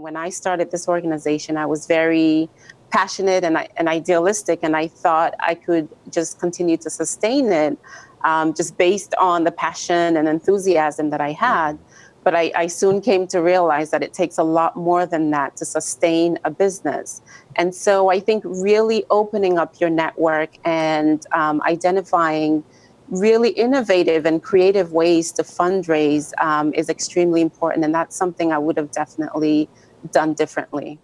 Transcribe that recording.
When I started this organization, I was very passionate and, and idealistic, and I thought I could just continue to sustain it um, just based on the passion and enthusiasm that I had. But I, I, soon came to realize that it takes a lot more than that to sustain a business. And so I think really opening up your network and um, identifying really innovative and creative ways to fundraise um, is extremely important. And that's something I would have definitely done differently.